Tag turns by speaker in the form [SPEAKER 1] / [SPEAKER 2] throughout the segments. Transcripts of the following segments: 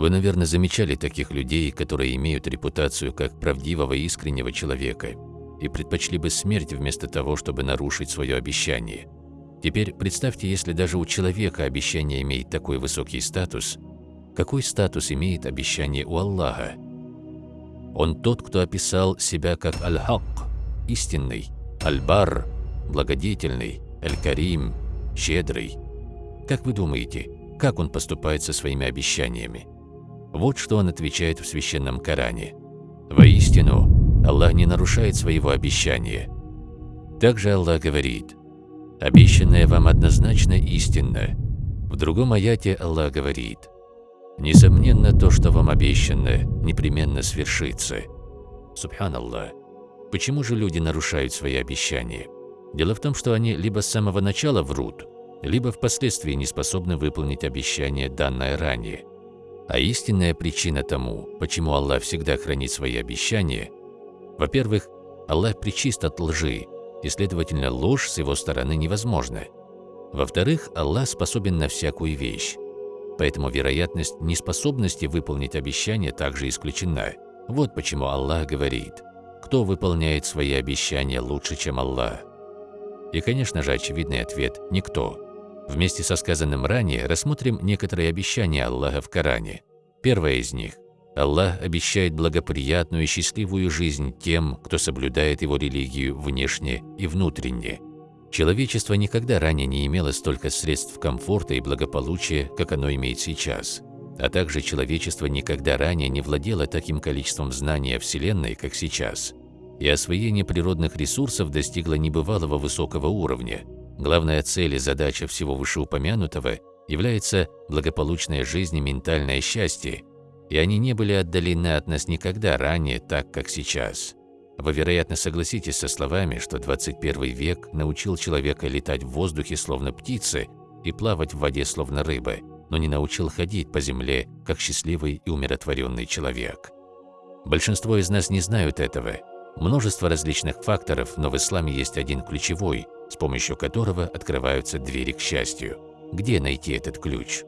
[SPEAKER 1] Вы, наверное, замечали таких людей, которые имеют репутацию как правдивого и искреннего человека и предпочли бы смерть вместо того, чтобы нарушить свое обещание. Теперь представьте, если даже у человека обещание имеет такой высокий статус, какой статус имеет обещание у Аллаха? Он тот, кто описал себя как Аль-Хак, истинный, Аль-Бар, благодетельный, Аль-Карим, щедрый. Как вы думаете, как он поступает со своими обещаниями? Вот что он отвечает в Священном Коране. «Воистину, Аллах не нарушает своего обещания». Также Аллах говорит, «Обещанное вам однозначно истинно». В другом аяте Аллах говорит, «Несомненно, то, что вам обещано, непременно свершится». Субханаллах. Почему же люди нарушают свои обещания? Дело в том, что они либо с самого начала врут, либо впоследствии не способны выполнить обещание, данное ранее. А истинная причина тому, почему Аллах всегда хранит свои обещания, во-первых, Аллах причист от лжи, и, следовательно, ложь с его стороны невозможна. Во-вторых, Аллах способен на всякую вещь, поэтому вероятность неспособности выполнить обещание также исключена. Вот почему Аллах говорит, кто выполняет свои обещания лучше, чем Аллах. И, конечно же, очевидный ответ – никто. Вместе со сказанным ранее рассмотрим некоторые обещания Аллаха в Коране. Первое из них – Аллах обещает благоприятную и счастливую жизнь тем, кто соблюдает его религию внешне и внутренне. Человечество никогда ранее не имело столько средств комфорта и благополучия, как оно имеет сейчас. А также человечество никогда ранее не владело таким количеством знаний о Вселенной, как сейчас. И освоение природных ресурсов достигло небывалого высокого уровня – Главная цель и задача всего вышеупомянутого является благополучная жизнь и ментальное счастье, и они не были отдалены от нас никогда ранее так, как сейчас. Вы, вероятно, согласитесь со словами, что 21 век научил человека летать в воздухе словно птицы и плавать в воде словно рыбы, но не научил ходить по земле как счастливый и умиротворенный человек. Большинство из нас не знают этого. Множество различных факторов, но в исламе есть один ключевой – с помощью которого открываются двери к счастью. Где найти этот ключ?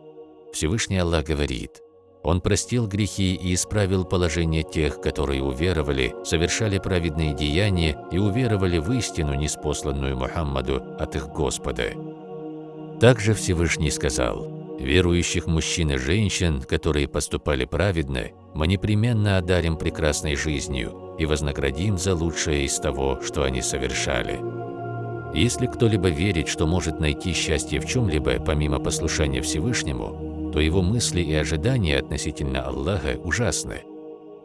[SPEAKER 1] Всевышний Аллах говорит, «Он простил грехи и исправил положение тех, которые уверовали, совершали праведные деяния и уверовали в истину, неспосланную Мухаммаду от их Господа». Также Всевышний сказал, «Верующих мужчин и женщин, которые поступали праведно, мы непременно одарим прекрасной жизнью и вознаградим за лучшее из того, что они совершали». Если кто-либо верит, что может найти счастье в чем-либо, помимо послушания Всевышнему, то его мысли и ожидания относительно Аллаха ужасны.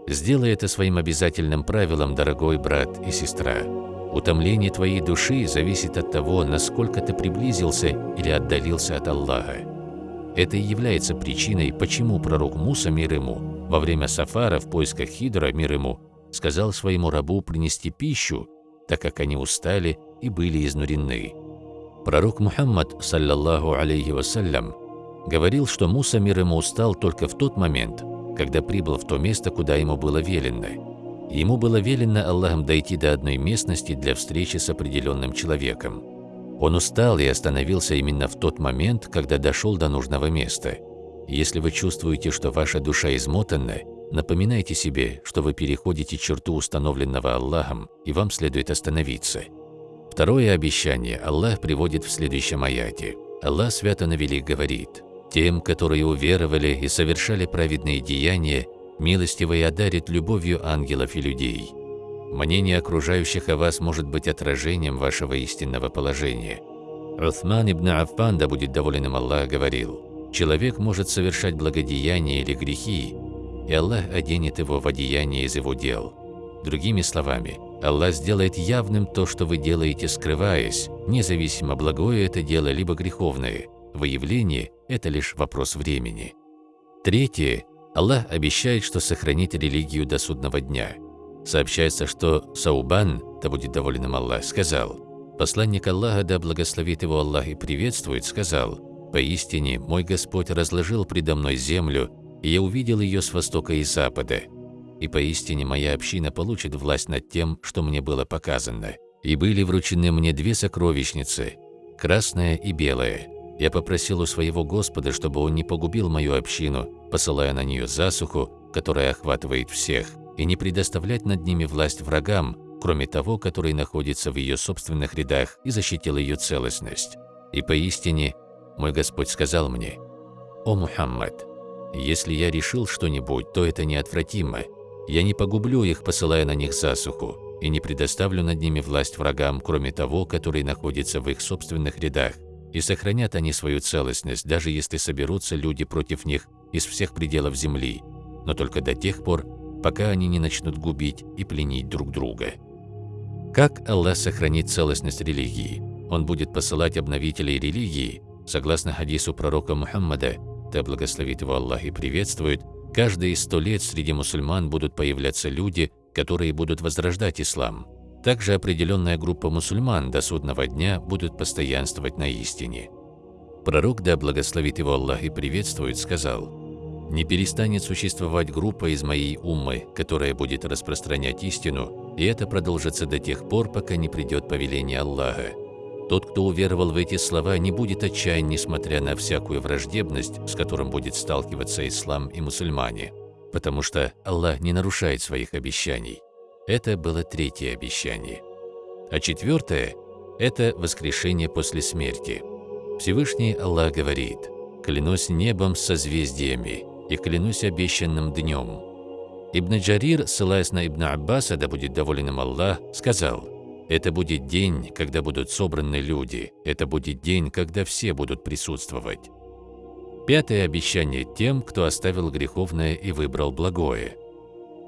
[SPEAKER 1] Сделай это своим обязательным правилом, дорогой брат и сестра. Утомление твоей души зависит от того, насколько ты приблизился или отдалился от Аллаха. Это и является причиной, почему пророк Муса, мир ему, во время сафара в поисках Хидра, мир ему, сказал своему рабу принести пищу, так как они устали и были изнурены. Пророк Мухаммад, саллаллаху алейхи вассалям, говорил, что Муса мир ему устал только в тот момент, когда прибыл в то место, куда ему было велено. Ему было велено Аллахом дойти до одной местности для встречи с определенным человеком. Он устал и остановился именно в тот момент, когда дошел до нужного места. Если вы чувствуете, что ваша душа измотана, напоминайте себе, что вы переходите черту установленного Аллахом, и вам следует остановиться – Второе обещание Аллах приводит в следующем аяте. Аллах свято навели говорит, «Тем, которые уверовали и совершали праведные деяния, милостивый одарит любовью ангелов и людей». Мнение окружающих о вас может быть отражением вашего истинного положения. Уthман ибн Аффан, да будет доволен им Аллах, говорил, «Человек может совершать благодеяния или грехи, и Аллах оденет его в одеяние из его дел». Другими словами, Аллах сделает явным то, что вы делаете, скрываясь, независимо, благое это дело, либо греховное. Выявление – это лишь вопрос времени. Третье. Аллах обещает, что сохранит религию до судного дня. Сообщается, что Саубан, да будет доволен им Аллах, сказал, «Посланник Аллаха, да благословит его Аллах и приветствует, сказал, «Поистине, мой Господь разложил предо мной землю, и я увидел ее с востока и запада, и поистине моя община получит власть над тем, что мне было показано. И были вручены мне две сокровищницы, красная и белая. Я попросил у своего Господа, чтобы Он не погубил мою общину, посылая на нее засуху, которая охватывает всех, и не предоставлять над ними власть врагам, кроме того, который находится в ее собственных рядах и защитил ее целостность. И поистине, мой Господь сказал мне, «О Мухаммад, если я решил что-нибудь, то это неотвратимо. Я не погублю их, посылая на них засуху, и не предоставлю над ними власть врагам, кроме того, который находится в их собственных рядах, и сохранят они свою целостность, даже если соберутся люди против них из всех пределов земли, но только до тех пор, пока они не начнут губить и пленить друг друга. Как Аллах сохранит целостность религии? Он будет посылать обновителей религии, согласно хадису пророка Мухаммада, да благословит его Аллах и приветствует, каждые сто лет среди мусульман будут появляться люди, которые будут возрождать ислам. Также определенная группа мусульман до судного дня будут постоянствовать на истине. Пророк, да благословит его Аллах и приветствует, сказал, «Не перестанет существовать группа из моей уммы, которая будет распространять истину, и это продолжится до тех пор, пока не придет повеление Аллаха. Тот, кто уверовал в эти слова, не будет отчаян, несмотря на всякую враждебность, с которым будет сталкиваться ислам и мусульмане, потому что Аллах не нарушает своих обещаний. Это было третье обещание. А четвертое – это воскрешение после смерти. Всевышний Аллах говорит, «Клянусь небом с созвездиями и клянусь обещанным днем». Ибн Джарир, ссылаясь на Ибн Аббаса, да будет доволен им Аллах, сказал – это будет день, когда будут собраны люди. Это будет день, когда все будут присутствовать. Пятое обещание тем, кто оставил греховное и выбрал благое.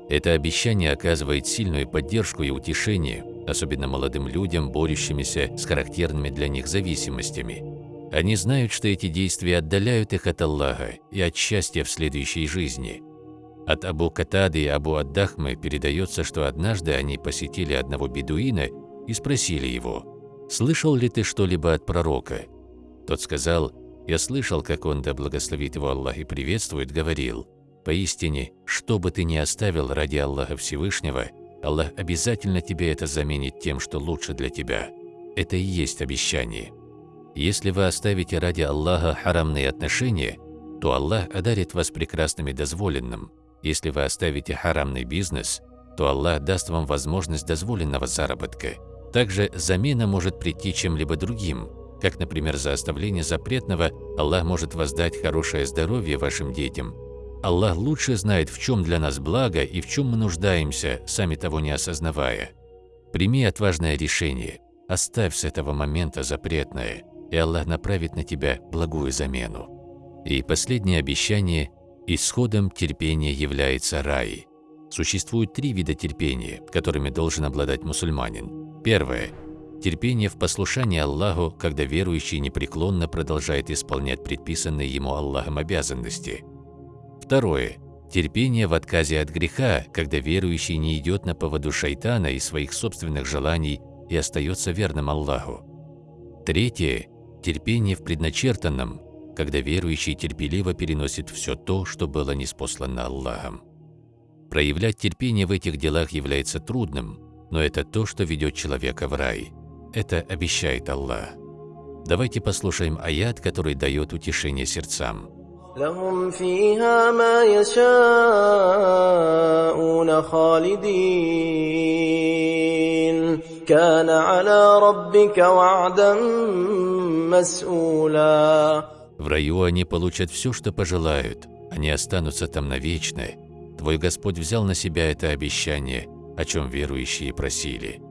[SPEAKER 1] Это обещание оказывает сильную поддержку и утешение, особенно молодым людям, борющимися с характерными для них зависимостями. Они знают, что эти действия отдаляют их от Аллаха и от счастья в следующей жизни. От Абу Катады и Абу Аддахмы передается, что однажды они посетили одного бедуина и спросили его, «Слышал ли ты что-либо от пророка?» Тот сказал, «Я слышал, как он, да благословит его Аллах и приветствует, говорил, «Поистине, что бы ты ни оставил ради Аллаха Всевышнего, Аллах обязательно тебе это заменит тем, что лучше для тебя. Это и есть обещание. Если вы оставите ради Аллаха харамные отношения, то Аллах одарит вас прекрасными дозволенным. Если вы оставите харамный бизнес, то Аллах даст вам возможность дозволенного заработка. Также замена может прийти чем-либо другим, как, например, за оставление запретного Аллах может воздать хорошее здоровье вашим детям. Аллах лучше знает, в чем для нас благо и в чем мы нуждаемся, сами того не осознавая. Прими отважное решение, оставь с этого момента запретное, и Аллах направит на тебя благую замену. И последнее обещание – исходом терпения является рай. Существует три вида терпения, которыми должен обладать мусульманин. Первое. Терпение в послушании Аллаху, когда верующий непреклонно продолжает исполнять предписанные ему Аллахом обязанности. Второе. Терпение в отказе от греха, когда верующий не идет на поводу шайтана и своих собственных желаний и остается верным Аллаху. Третье. Терпение в предначертанном, когда верующий терпеливо переносит все то, что было неспослано Аллахом. Проявлять терпение в этих делах является трудным, но это то, что ведет человека в рай. Это обещает Аллах. Давайте послушаем аят, который дает утешение сердцам.
[SPEAKER 2] لهم فيها ما يشاءون خالدين كان على ربك وعدا مسؤولا
[SPEAKER 1] В раю они получат все, что пожелают. Они останутся там навечно. Твой Господь взял на себя это обещание – о чем верующие просили.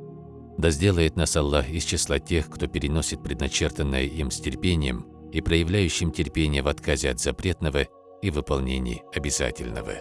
[SPEAKER 1] Да сделает нас Аллах из числа тех, кто переносит предначертанное им с терпением и проявляющим терпение в отказе от запретного и выполнении обязательного.